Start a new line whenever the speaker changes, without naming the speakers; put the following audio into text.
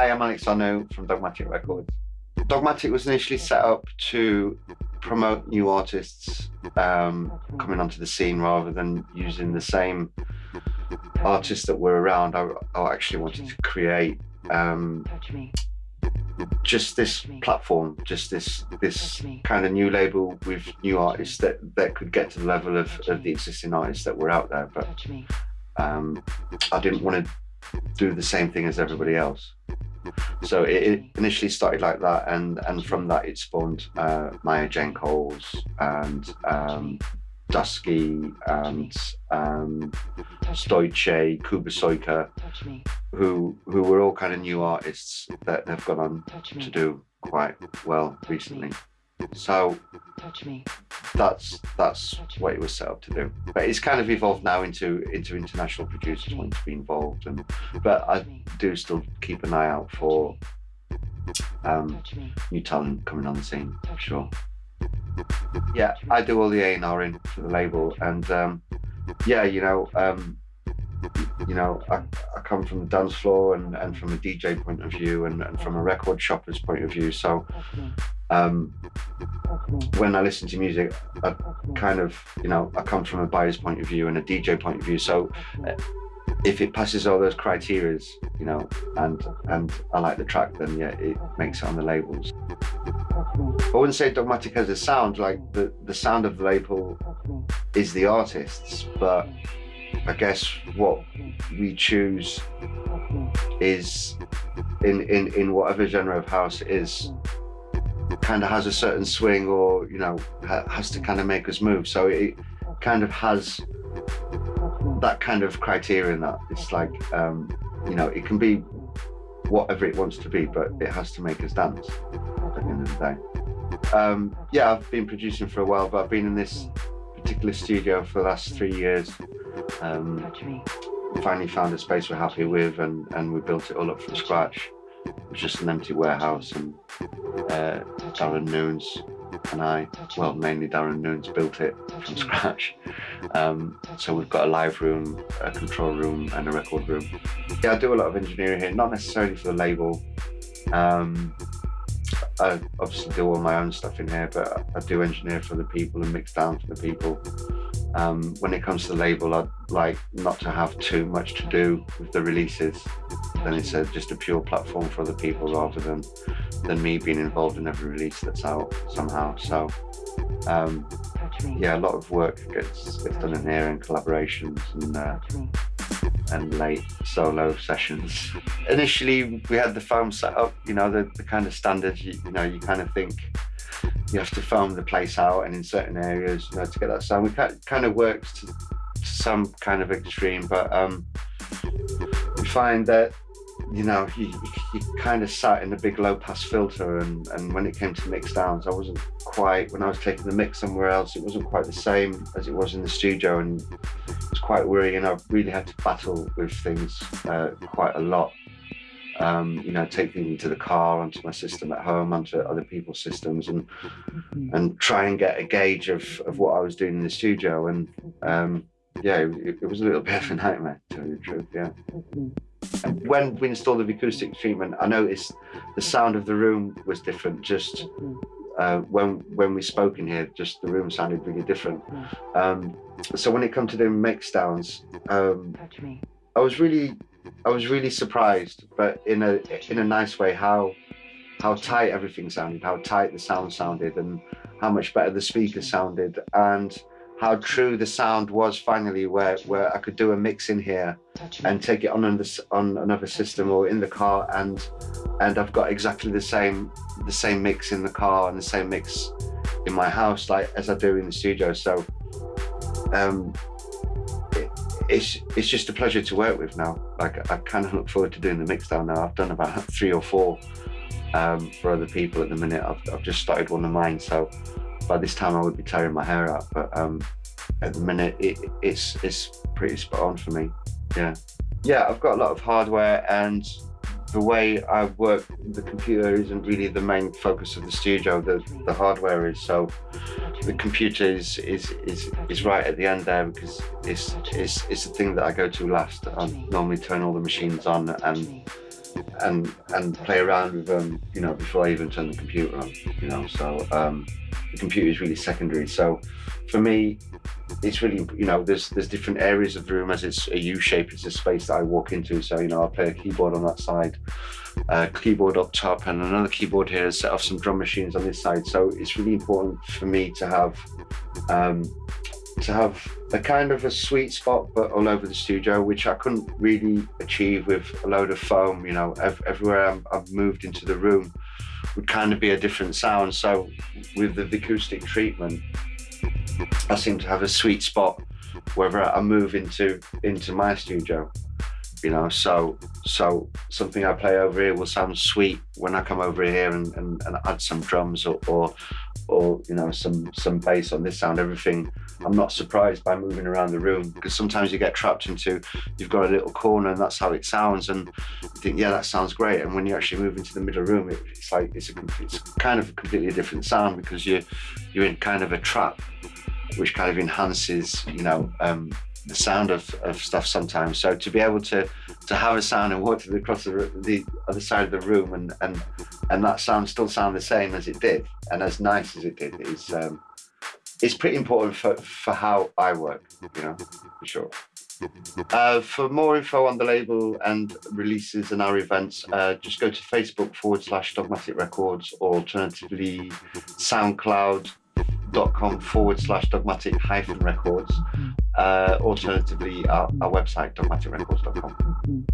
Hi, I'm Alex Arnout from Dogmatik Records. Dogmatik was initially set up to promote new artists um, coming onto the scene rather than using the same artists that were around. I, I actually wanted to create um, just this platform, just this this kind of new label with new artists that that could get to the level of, of the existing artists that were out there. But um, I didn't want to do the same thing as everybody else. So it, it, initially started like that, and and from that it spawned uh, Maya Jane Coles and um, Dusky and um, Stoiche, Kuba who who were all kind of new artists that have gone on to do quite well recently. So that's that's what it was set up to do. But it's kind of evolved now into into international producers wanting to be involved, and but I do still keep an eye out for um, new talent coming on the scene. Sure. Yeah, I do all the A and R in for the label, and um, yeah, you know, um, you know, I, I come from the dance floor and, and from a DJ point of view and, and from a record shopper's point of view. So um, when I listen to music, I kind of, you know, I come from a buyer's point of view and a DJ point of view. So uh, if it passes all those criterias, you know, and and I like the track, then yeah, it makes it on the labels. I wouldn't say Dogmatik has a sound, like the, the sound of the label is the artists, but I guess what we choose is in, in, in whatever genre of house it is kind of has a certain swing or you know ha has to kind of make us move. So it kind of has that kind of criteria in that. It's like um you know it can be whatever it wants to be but it has to make us dance at the end of the day. Um yeah i've been producing for a while but i've been in this particular studio for the last three years um, finally found a space we're happy with and, and we built it all up from scratch. It was just an empty warehouse and uh, Darren Noons and I, well mainly Darren Noons built it from scratch. Um, so we've got a live room, a control room and a record room. Yeah, I do a lot of engineering here, not necessarily for the label. Um, I obviously do all my own stuff in here, but I do engineer for the people and mix down for the people. Um, when it comes to the label, I'd like not to have too much to do with the releases. Then it's a, just a pure platform for other people rather than than me being involved in every release that's out somehow. So um, yeah, a lot of work gets, gets done in here and collaborations and uh, and late solo sessions. Initially, we had the foam set up, you know, the, the kind of standards, you, you know, you kind of think you have to foam the place out and in certain areas, you know, to get that sound. We kind of works to, to some kind of extreme, but um, we find that you know, you, you, kind of sat in a big low pass filter and, and when it came to mix downs, I wasn't quite, when I was taking the mix somewhere else, it wasn't quite the same as it was in the studio and it was quite worrying. I really had to battle with things uh, quite a lot um, you know, take things into the car, onto my system at home, onto other people's systems, and mm-hmm. and try and get a gauge of of what I was doing in the studio. And um, yeah, it, it, was a little bit of a nightmare, to tell you the truth. Yeah. And when we installed the acoustic treatment, I noticed the sound of the room was different. Just uh, when when we spoke in here, just the room sounded really different. Um, so when it come to doing mix downs, um, I was really I was really surprised, but in a in a nice way, how how tight everything sounded, how tight the sound sounded, and how much better the speaker sounded, and how true the sound was finally, where where I could do a mix in here and take it on another on another system or in the car, and and I've got exactly the same the same mix in the car and the same mix in my house, like as I do in the studio. So um, it's it's just a pleasure to work with now. Like I kind of look forward to doing the mix down now. I've done about three or four um, for other people at the minute. I've, I've just started one of mine, so by this time I would be tearing my hair out. But um, at the minute, it, it's it's pretty spot on for me. Yeah, yeah. I've got a lot of hardware and the way I work the computer isn't really the main focus of the studio, the, the hardware is. So the computer is, is, is, is right at the end there because it's, it's, it's the thing that I go to last. I normally turn all the machines on and and and play around with them, you know, before I even turn the computer on, you know. So um, the computer is really secondary. So for me, it's really you know there's there's different areas of the room as it's a U shape. It's a space that I walk into. So you know I play a keyboard on that side, a keyboard up top, and another keyboard here. and Set off some drum machines on this side. So it's really important for me to have. Um, to have a kind of a sweet spot but all over the studio which i couldn't really achieve with a load of foam you know. Ev everywhere i have moved into the room would kind of be a different sound. So with the acoustic treatment I seem to have a sweet spot whether I move into into my studio you know. So so something I play over here will sound sweet when I come over here and, and, and add some drums or, or or you know some some bass on this sound. Everything I'm not surprised by moving around the room because sometimes you get trapped into you've got a little corner and that's how it sounds and you think yeah that sounds great and when you actually move into the middle room it, it's like it's a it's kind of a completely different sound because you you're in kind of a trap which kind of enhances, you know, um, the sound of, of stuff sometimes. So to be able to to have a sound and walk to the, across the, the other side of the room and and and that sound still sound the same as it did and as nice as it did is um, it's pretty important for for how I work, you know, for sure. Uh, for more info on the label and releases and our events, uh, just go to Facebook forward slash Dogmatik Records or alternatively SoundCloud dot com forward slash dogmatik hyphen records. Uh, alternatively, our, our website dogmatikrecords.com.